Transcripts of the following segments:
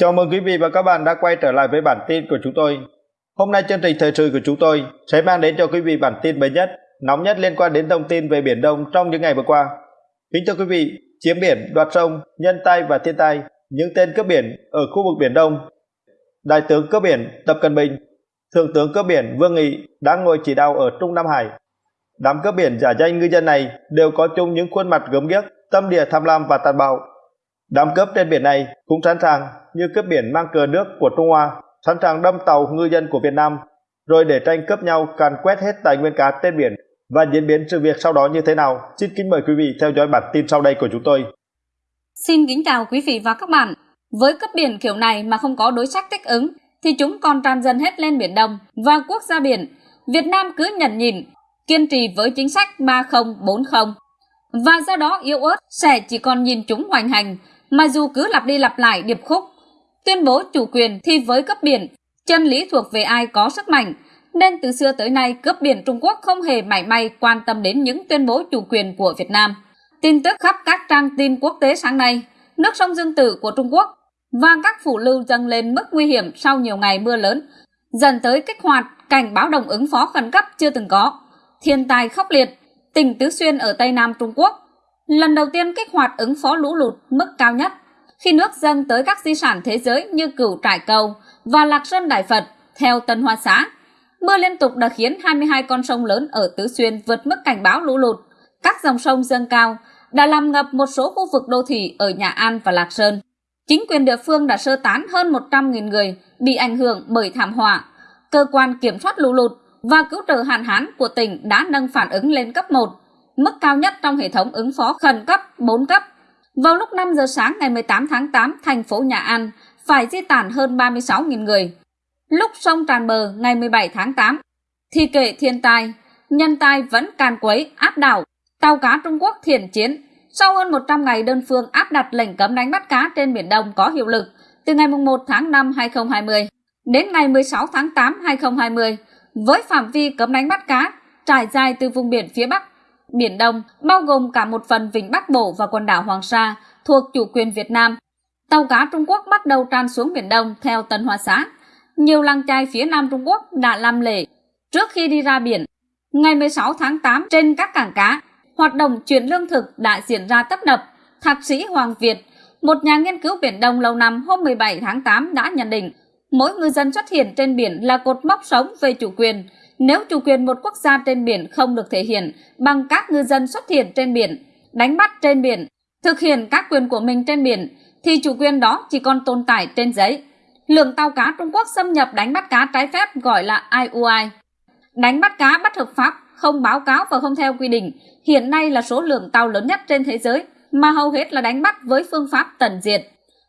Chào mừng quý vị và các bạn đã quay trở lại với bản tin của chúng tôi. Hôm nay chương trình thời sự của chúng tôi sẽ mang đến cho quý vị bản tin mới nhất, nóng nhất liên quan đến thông tin về Biển Đông trong những ngày vừa qua. Kính thưa quý vị, chiếm biển, đoạt sông, nhân tai và thiên tai, những tên cướp biển ở khu vực Biển Đông. Đại tướng cướp biển Tập Cận Bình, Thượng tướng cướp biển Vương Nghị đang ngồi chỉ đạo ở Trung Nam Hải. Đám cướp biển giả danh ngư dân này đều có chung những khuôn mặt gớm ghiếc, tâm địa tham lam và tàn bạo Đám cướp trên biển này cũng sẵn sàng như cướp biển mang cờ nước của Trung Hoa, sẵn sàng đâm tàu ngư dân của Việt Nam, rồi để tranh cướp nhau càn quét hết tài nguyên cá trên biển và diễn biến sự việc sau đó như thế nào. Xin kính mời quý vị theo dõi bản tin sau đây của chúng tôi. Xin kính chào quý vị và các bạn. Với cướp biển kiểu này mà không có đối sách thích ứng, thì chúng còn tràn dần hết lên Biển Đông và quốc gia biển. Việt Nam cứ nhận nhìn, kiên trì với chính sách 3040. Và do đó yếu ớt sẽ chỉ còn nhìn chúng hoành hành mà dù cứ lặp đi lặp lại điệp khúc. Tuyên bố chủ quyền thì với cấp biển, chân lý thuộc về ai có sức mạnh, nên từ xưa tới nay cướp biển Trung Quốc không hề mảy may quan tâm đến những tuyên bố chủ quyền của Việt Nam. Tin tức khắp các trang tin quốc tế sáng nay, nước sông Dương Tử của Trung Quốc và các phủ lưu dâng lên mức nguy hiểm sau nhiều ngày mưa lớn, dần tới kích hoạt cảnh báo đồng ứng phó khẩn cấp chưa từng có. Thiên tai khốc liệt, tỉnh Tứ Xuyên ở Tây Nam Trung Quốc lần đầu tiên kích hoạt ứng phó lũ lụt mức cao nhất khi nước dâng tới các di sản thế giới như cửu trải cầu và lạc sơn đại phật theo tân hoa xã. Mưa liên tục đã khiến 22 con sông lớn ở tứ xuyên vượt mức cảnh báo lũ lụt. Các dòng sông dâng cao đã làm ngập một số khu vực đô thị ở nhà an và lạc sơn. Chính quyền địa phương đã sơ tán hơn 100.000 người bị ảnh hưởng bởi thảm họa. Cơ quan kiểm soát lũ lụt và cứu trợ hạn hán của tỉnh đã nâng phản ứng lên cấp 1 mức cao nhất trong hệ thống ứng phó khẩn cấp 4 cấp. Vào lúc 5 giờ sáng ngày 18 tháng 8, thành phố Nhà An phải di tản hơn 36.000 người. Lúc sông tràn bờ ngày 17 tháng 8, thì kể thiên tai, nhân tai vẫn càn quấy, áp đảo. Tàu cá Trung Quốc thiền chiến sau hơn 100 ngày đơn phương áp đặt lệnh cấm đánh bắt cá trên Biển Đông có hiệu lực từ ngày 1 tháng 5 2020 đến ngày 16 tháng 8 2020 với phạm vi cấm đánh bắt cá trải dài từ vùng biển phía Bắc Biển Đông, bao gồm cả một phần vịnh Bắc Bộ và quần đảo Hoàng Sa thuộc chủ quyền Việt Nam. Tàu cá Trung Quốc bắt đầu tràn xuống Biển Đông theo Tân Hoa Xã. Nhiều làng trai phía Nam Trung Quốc đã làm lễ trước khi đi ra biển. Ngày 16 tháng 8 trên các cảng cá, hoạt động chuyển lương thực đã diễn ra tấp nập. Thạc sĩ Hoàng Việt, một nhà nghiên cứu Biển Đông lâu năm hôm 17 tháng 8 đã nhận định mỗi ngư dân xuất hiện trên biển là cột mốc sống về chủ quyền, nếu chủ quyền một quốc gia trên biển không được thể hiện bằng các ngư dân xuất hiện trên biển, đánh bắt trên biển, thực hiện các quyền của mình trên biển, thì chủ quyền đó chỉ còn tồn tại trên giấy. Lượng tàu cá Trung Quốc xâm nhập đánh bắt cá trái phép gọi là IUI. Đánh bắt cá bất hợp pháp, không báo cáo và không theo quy định, hiện nay là số lượng tàu lớn nhất trên thế giới, mà hầu hết là đánh bắt với phương pháp tận diệt.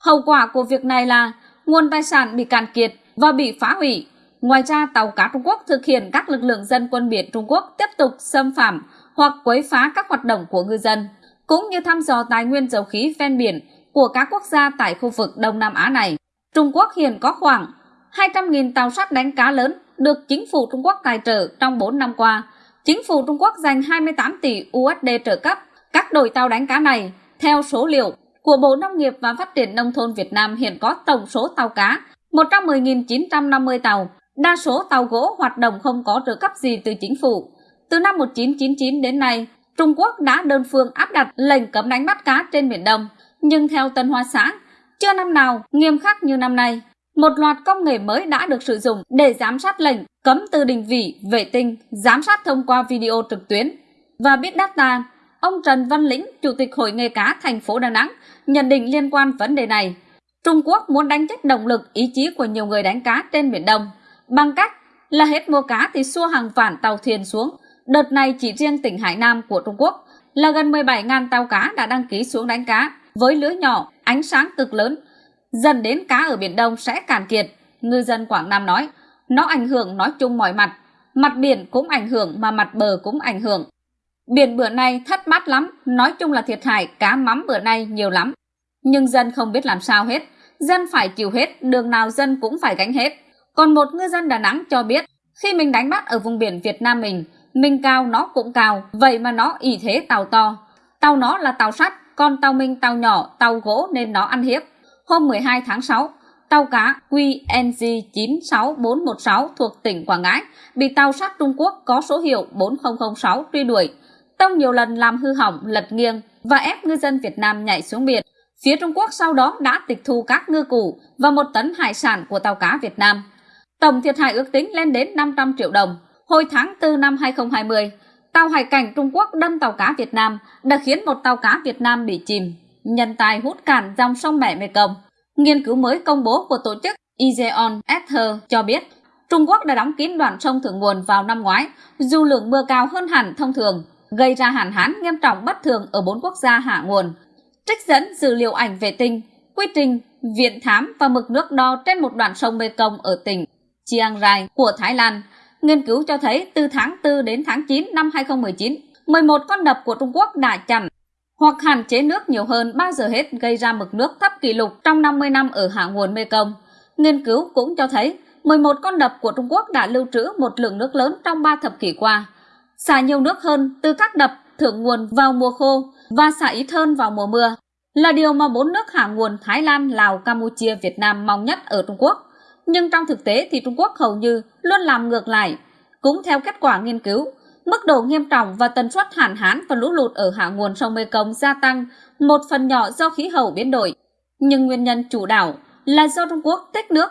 Hậu quả của việc này là nguồn tài sản bị cạn kiệt và bị phá hủy, Ngoài ra, tàu cá Trung Quốc thực hiện các lực lượng dân quân biển Trung Quốc tiếp tục xâm phạm hoặc quấy phá các hoạt động của ngư dân, cũng như thăm dò tài nguyên dầu khí ven biển của các quốc gia tại khu vực Đông Nam Á này. Trung Quốc hiện có khoảng 200.000 tàu sắt đánh cá lớn được chính phủ Trung Quốc tài trợ trong 4 năm qua. Chính phủ Trung Quốc dành 28 tỷ USD trợ cấp các đội tàu đánh cá này. Theo số liệu của Bộ Nông nghiệp và Phát triển Nông thôn Việt Nam hiện có tổng số tàu cá 110.950 tàu, Đa số tàu gỗ hoạt động không có trợ cấp gì từ chính phủ. Từ năm 1999 đến nay, Trung Quốc đã đơn phương áp đặt lệnh cấm đánh bắt cá trên Biển Đông. Nhưng theo Tân Hoa Xã, chưa năm nào nghiêm khắc như năm nay. Một loạt công nghệ mới đã được sử dụng để giám sát lệnh cấm từ định vị, vệ tinh, giám sát thông qua video trực tuyến. Và biết data, ông Trần Văn Lĩnh, Chủ tịch Hội nghề cá thành phố Đà Nẵng, nhận định liên quan vấn đề này. Trung Quốc muốn đánh chết động lực ý chí của nhiều người đánh cá trên Biển Đông bằng cách là hết mua cá thì xua hàng vạn tàu thuyền xuống. Đợt này chỉ riêng tỉnh Hải Nam của Trung Quốc là gần 17.000 tàu cá đã đăng ký xuống đánh cá với lưới nhỏ, ánh sáng cực lớn. Dần đến cá ở Biển Đông sẽ cạn kiệt, ngư dân Quảng Nam nói. Nó ảnh hưởng nói chung mọi mặt, mặt biển cũng ảnh hưởng mà mặt bờ cũng ảnh hưởng. Biển bữa nay thất bát lắm, nói chung là thiệt hại cá mắm bữa nay nhiều lắm. Nhưng dân không biết làm sao hết, dân phải chịu hết, đường nào dân cũng phải gánh hết. Còn một ngư dân Đà Nẵng cho biết, khi mình đánh bắt ở vùng biển Việt Nam mình, mình cao nó cũng cao, vậy mà nó ỷ thế tàu to. Tàu nó là tàu sắt, còn tàu mình tàu nhỏ, tàu gỗ nên nó ăn hiếp. Hôm 12 tháng 6, tàu cá QNG 96416 thuộc tỉnh Quảng Ngãi bị tàu sắt Trung Quốc có số hiệu 4006 truy đuổi, tông nhiều lần làm hư hỏng, lật nghiêng và ép ngư dân Việt Nam nhảy xuống biển. Phía Trung Quốc sau đó đã tịch thu các ngư cụ và một tấn hải sản của tàu cá Việt Nam. Tổng thiệt hại ước tính lên đến 500 triệu đồng. Hồi tháng 4 năm 2020, tàu hải cảnh Trung Quốc đâm tàu cá Việt Nam đã khiến một tàu cá Việt Nam bị chìm, nhân tài hút cạn dòng sông Mẹ Mekong. Nghiên cứu mới công bố của tổ chức izeon Ether cho biết Trung Quốc đã đóng kín đoạn sông thượng nguồn vào năm ngoái, dù lượng mưa cao hơn hẳn thông thường, gây ra hạn hán nghiêm trọng bất thường ở bốn quốc gia hạ nguồn. Trích dẫn dữ liệu ảnh vệ tinh, quy trình, viện thám và mực nước đo trên một đoạn sông Mekong ở tỉnh Chiang Rai của Thái Lan, nghiên cứu cho thấy từ tháng 4 đến tháng 9 năm 2019, 11 con đập của Trung Quốc đã chặn hoặc hạn chế nước nhiều hơn bao giờ hết gây ra mực nước thấp kỷ lục trong 50 năm ở hạ nguồn Mekong. Nghiên cứu cũng cho thấy 11 con đập của Trung Quốc đã lưu trữ một lượng nước lớn trong 3 thập kỷ qua, xả nhiều nước hơn từ các đập thượng nguồn vào mùa khô và xả ít hơn vào mùa mưa, là điều mà bốn nước hạ nguồn Thái Lan, Lào, Campuchia, Việt Nam mong nhất ở Trung Quốc. Nhưng trong thực tế thì Trung Quốc hầu như luôn làm ngược lại. Cũng theo kết quả nghiên cứu, mức độ nghiêm trọng và tần suất hạn hán và lũ lụt ở hạ nguồn sông Mekong gia tăng một phần nhỏ do khí hậu biến đổi. Nhưng nguyên nhân chủ đạo là do Trung Quốc tích nước,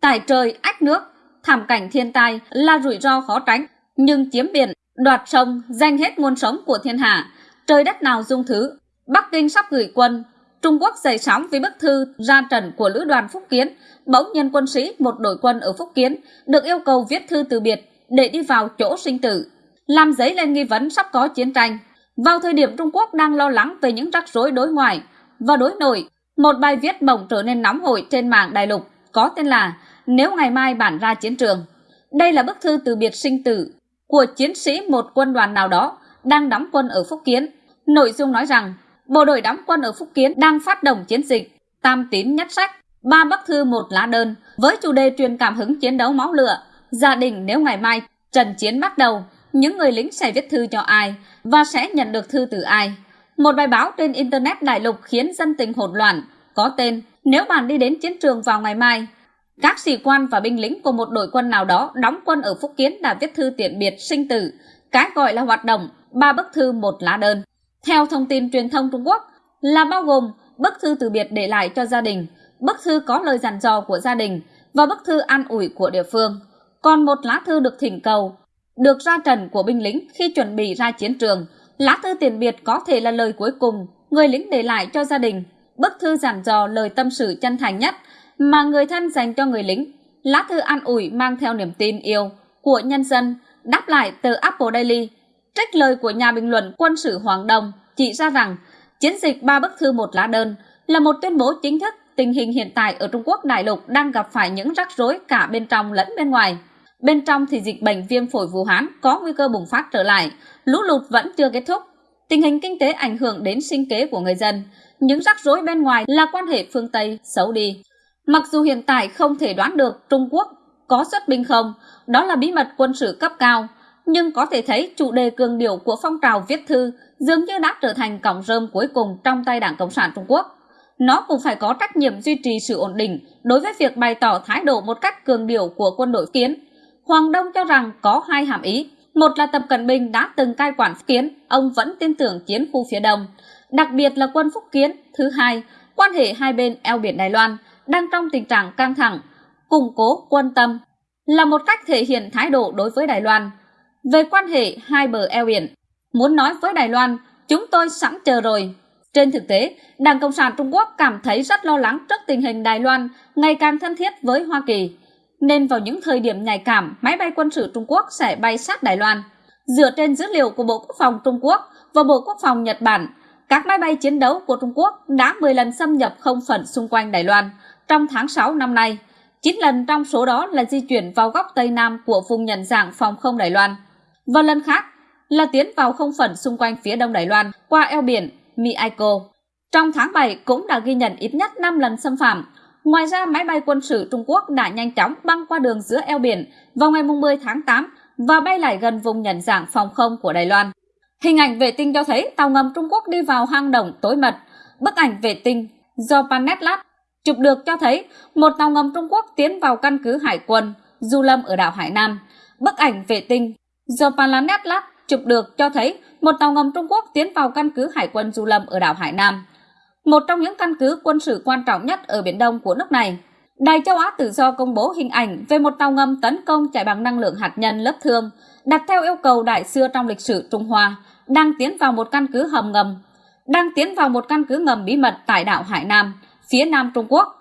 tải trời ách nước, thảm cảnh thiên tai là rủi ro khó tránh, nhưng chiếm biển, đoạt sông, danh hết nguồn sống của thiên hạ, trời đất nào dung thứ. Bắc Kinh sắp gửi quân, Trung Quốc dậy sóng vì bức thư ra trận của lữ đoàn Phúc Kiến, bỗng nhân quân sĩ một đội quân ở Phúc Kiến được yêu cầu viết thư từ biệt để đi vào chỗ sinh tử, làm dấy lên nghi vấn sắp có chiến tranh. Vào thời điểm Trung Quốc đang lo lắng về những rắc rối đối ngoại và đối nội, một bài viết bỗng trở nên nóng hổi trên mạng đại lục có tên là Nếu ngày mai bản ra chiến trường. Đây là bức thư từ biệt sinh tử của chiến sĩ một quân đoàn nào đó đang đóng quân ở Phúc Kiến. Nội dung nói rằng bộ đội đóng quân ở Phúc Kiến đang phát động chiến dịch Tam tín nhất sách, ba bức thư một lá đơn với chủ đề truyền cảm hứng chiến đấu máu lửa. Gia đình nếu ngày mai trận chiến bắt đầu, những người lính sẽ viết thư cho ai và sẽ nhận được thư từ ai. Một bài báo trên Internet đại lục khiến dân tình hỗn loạn, có tên Nếu bạn đi đến chiến trường vào ngày mai, các sĩ quan và binh lính của một đội quân nào đó đóng quân ở Phúc Kiến đã viết thư tiện biệt sinh tử, cái gọi là hoạt động ba bức thư một lá đơn. Theo thông tin truyền thông Trung Quốc là bao gồm bức thư từ biệt để lại cho gia đình, bức thư có lời dặn dò của gia đình và bức thư an ủi của địa phương. Còn một lá thư được thỉnh cầu, được ra trần của binh lính khi chuẩn bị ra chiến trường. Lá thư tiền biệt có thể là lời cuối cùng người lính để lại cho gia đình, bức thư dặn dò lời tâm sự chân thành nhất mà người thân dành cho người lính. Lá thư an ủi mang theo niềm tin yêu của nhân dân, đáp lại từ Apple Daily trích lời của nhà bình luận quân sự Hoàng Đồng chỉ ra rằng chiến dịch ba bức thư một lá đơn là một tuyên bố chính thức tình hình hiện tại ở Trung Quốc đại lục đang gặp phải những rắc rối cả bên trong lẫn bên ngoài. Bên trong thì dịch bệnh viêm phổi Vũ Hán có nguy cơ bùng phát trở lại, lũ lụt vẫn chưa kết thúc. Tình hình kinh tế ảnh hưởng đến sinh kế của người dân. Những rắc rối bên ngoài là quan hệ phương Tây xấu đi. Mặc dù hiện tại không thể đoán được Trung Quốc có xuất binh không, đó là bí mật quân sự cấp cao, nhưng có thể thấy chủ đề cường điệu của phong trào viết thư dường như đã trở thành cọng rơm cuối cùng trong tay Đảng Cộng sản Trung Quốc. Nó cũng phải có trách nhiệm duy trì sự ổn định đối với việc bày tỏ thái độ một cách cường điệu của quân đội kiến. Hoàng Đông cho rằng có hai hàm ý. Một là Tập Cận Bình đã từng cai quản Phúc Kiến, ông vẫn tin tưởng chiến khu phía đông. Đặc biệt là quân Phúc Kiến. Thứ hai, quan hệ hai bên eo biển Đài Loan đang trong tình trạng căng thẳng, củng cố quân tâm là một cách thể hiện thái độ đối với Đài Loan về quan hệ hai bờ eo biển. Muốn nói với Đài Loan, chúng tôi sẵn chờ rồi. Trên thực tế, Đảng Cộng sản Trung Quốc cảm thấy rất lo lắng trước tình hình Đài Loan ngày càng thân thiết với Hoa Kỳ, nên vào những thời điểm nhạy cảm, máy bay quân sự Trung Quốc sẽ bay sát Đài Loan. Dựa trên dữ liệu của Bộ Quốc phòng Trung Quốc và Bộ Quốc phòng Nhật Bản, các máy bay chiến đấu của Trung Quốc đã 10 lần xâm nhập không phận xung quanh Đài Loan trong tháng 6 năm nay. 9 lần trong số đó là di chuyển vào góc Tây Nam của vùng nhận dạng phòng không Đài Loan và lần khác là tiến vào không phận xung quanh phía đông Đài Loan qua eo biển Miaiko. Trong tháng 7 cũng đã ghi nhận ít nhất 5 lần xâm phạm. Ngoài ra, máy bay quân sự Trung Quốc đã nhanh chóng băng qua đường giữa eo biển vào ngày 10 tháng 8 và bay lại gần vùng nhận dạng phòng không của Đài Loan. Hình ảnh vệ tinh cho thấy tàu ngầm Trung Quốc đi vào hang động tối mật. Bức ảnh vệ tinh do Panetlat Chụp được cho thấy một tàu ngầm Trung Quốc tiến vào căn cứ hải quân Du Lâm ở đảo Hải Nam. Bức ảnh vệ tinh do Planet Lab chụp được cho thấy một tàu ngầm Trung Quốc tiến vào căn cứ hải quân Du Lâm ở đảo Hải Nam, một trong những căn cứ quân sự quan trọng nhất ở Biển Đông của nước này. Đài châu Á tự do công bố hình ảnh về một tàu ngầm tấn công chạy bằng năng lượng hạt nhân lớp thương, đặt theo yêu cầu đại xưa trong lịch sử Trung Hoa, đang tiến vào một căn cứ hầm ngầm, đang tiến vào một căn cứ ngầm bí mật tại đảo Hải Nam, phía nam Trung Quốc.